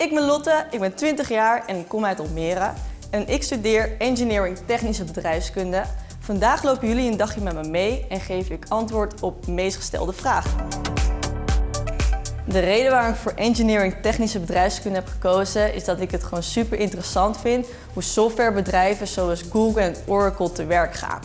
ik ben Lotte, ik ben 20 jaar en ik kom uit Almere. En ik studeer Engineering Technische Bedrijfskunde. Vandaag lopen jullie een dagje met me mee en geef ik antwoord op de meest gestelde vragen. De reden waarom ik voor Engineering Technische Bedrijfskunde heb gekozen is dat ik het gewoon super interessant vind hoe softwarebedrijven zoals Google en Oracle te werk gaan.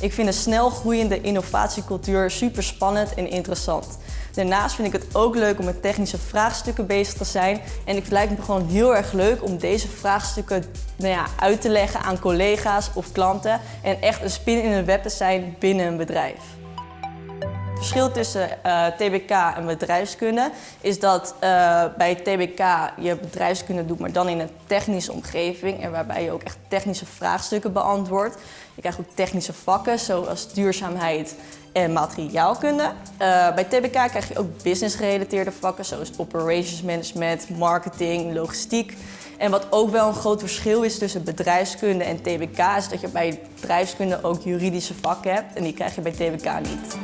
Ik vind de snel groeiende innovatiecultuur super spannend en interessant. Daarnaast vind ik het ook leuk om met technische vraagstukken bezig te zijn. En het lijkt me gewoon heel erg leuk om deze vraagstukken nou ja, uit te leggen aan collega's of klanten. En echt een spin in een web te zijn binnen een bedrijf. Het verschil tussen uh, eh, TBK en bedrijfskunde is dat uh, bij TBK je bedrijfskunde doet, maar dan in een technische omgeving en waarbij je ook echt technische vraagstukken beantwoordt. Je krijgt ook technische vakken zoals duurzaamheid en materiaalkunde. Uh, bij TBK krijg je ook business-gerelateerde vakken zoals operations management, marketing, logistiek. En wat ook wel een groot verschil is tussen bedrijfskunde en TBK is dat je bij bedrijfskunde ook juridische vakken hebt en die krijg je bij TBK niet.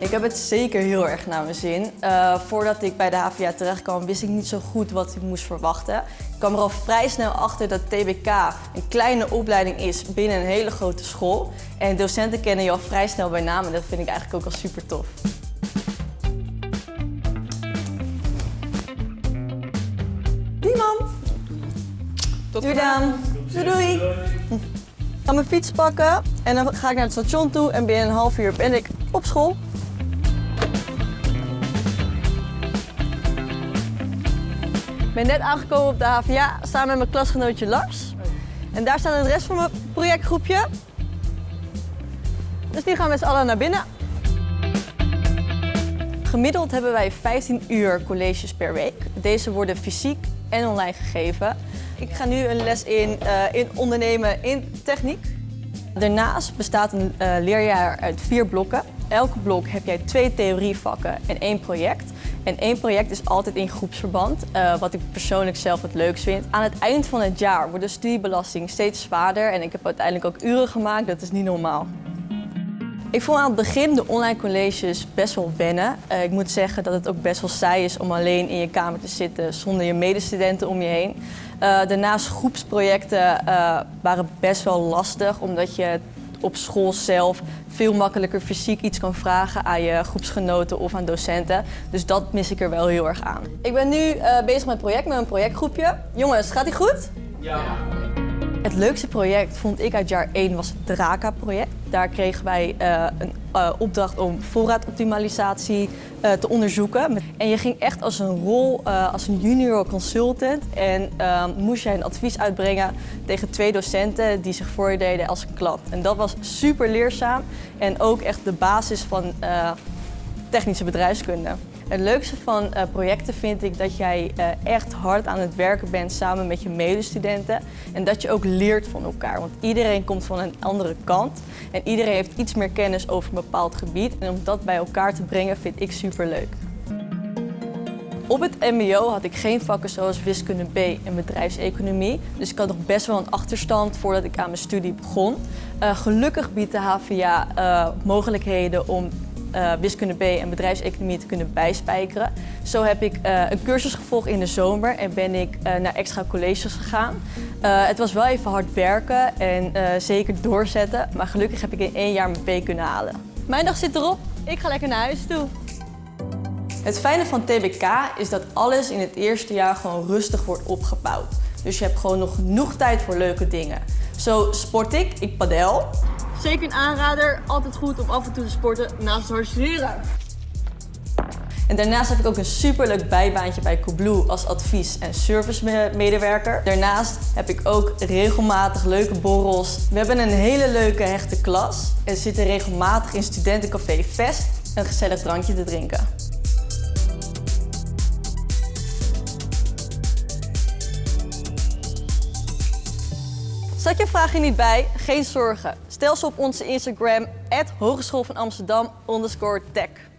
Ik heb het zeker heel erg naar mijn zin. Uh, voordat ik bij de HVA terecht kwam, wist ik niet zo goed wat ik moest verwachten. Ik kwam er al vrij snel achter dat TBK een kleine opleiding is binnen een hele grote school. En docenten kennen je al vrij snel bij naam en dat vind ik eigenlijk ook al super tof. Niemand. Tot doei dan. Doei doei. Ik ga mijn fiets pakken en dan ga ik naar het station toe en binnen een half uur ben ik op school. Ik ben net aangekomen op de HVA samen met mijn klasgenootje Lars. En daar staat de rest van mijn projectgroepje. Dus die gaan met z'n allen naar binnen. Gemiddeld hebben wij 15 uur colleges per week. Deze worden fysiek en online gegeven. Ik ga nu een les in, uh, in ondernemen in techniek. Daarnaast bestaat een uh, leerjaar uit vier blokken. Elke blok heb jij twee theorievakken en één project. En één project is altijd in groepsverband, uh, wat ik persoonlijk zelf het leukst vind. Aan het eind van het jaar wordt de studiebelasting steeds zwaarder en ik heb uiteindelijk ook uren gemaakt, dat is niet normaal. Ik vond aan het begin de online colleges best wel wennen. Uh, ik moet zeggen dat het ook best wel saai is om alleen in je kamer te zitten zonder je medestudenten om je heen. Uh, daarnaast groepsprojecten waren best wel lastig omdat je op school zelf veel makkelijker fysiek iets kan vragen aan je groepsgenoten of aan docenten. Dus dat mis ik er wel heel erg aan. Ik ben nu bezig met een project, met een projectgroepje. Jongens, gaat die goed? Ja. Het leukste project vond ik uit jaar 1 was het Draka-project. Daar kregen wij uh, een uh, opdracht om voorraadoptimalisatie uh, te onderzoeken. En je ging echt als een rol als een junior consultant en moest jij een advies uitbrengen tegen twee docenten die zich voordeden als een klant. En dat was super leerzaam en ook echt de basis van technische bedrijfskunde. Het leukste van uh, projecten vind ik dat jij uh, echt hard aan het werken bent samen met je medestudenten. En dat je ook leert van elkaar. Want iedereen komt van een andere kant. En iedereen heeft iets meer kennis over een bepaald gebied. En om dat bij elkaar te brengen vind ik super leuk. Op het mbo had ik geen vakken zoals wiskunde B en bedrijfseconomie. Dus ik had nog best wel een achterstand voordat ik aan mijn studie begon. Uh, gelukkig biedt de HVA mogelijkheden om uh, wiskunde B en bedrijfseconomie te kunnen bijspijkeren. Zo heb ik uh, een cursus gevolgd in de zomer en ben ik uh, naar extra colleges gegaan. het was wel even hard werken en zeker doorzetten, maar gelukkig heb ik in één jaar mijn B kunnen halen. Mijn dag zit erop, ik ga lekker naar huis toe. Het fijne van TBK is dat alles in het eerste jaar gewoon rustig wordt opgebouwd. Dus je hebt gewoon nog genoeg tijd voor leuke dingen. Zo sport ik, ik padel. Zeker een aanrader, altijd goed om af en toe te sporten naast het studeren. En daarnaast heb ik ook een superleuk bijbaantje bij Coolblue als advies- en servicemedewerker. Daarnaast heb ik ook regelmatig leuke borrels. We hebben een hele leuke hechte klas en zitten regelmatig in studentencafé Vest een gezellig drankje te drinken. Zat je vraag hier niet bij? Geen zorgen. Stel ze op onze Instagram, Hogeschool van Amsterdam tech.